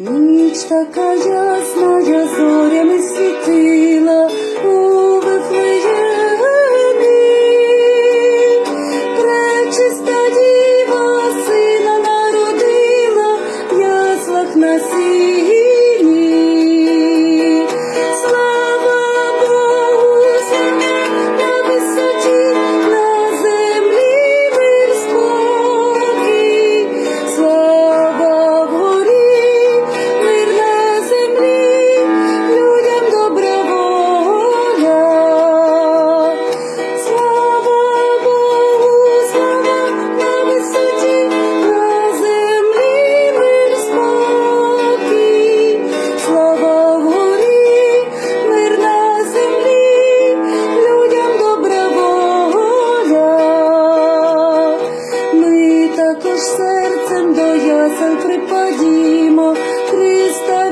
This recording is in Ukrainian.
Ніч така ясна, я зорями світила у Вифлеємі. Пречиста діва сина народила, яслах на сіні. sempre podimo, Cristo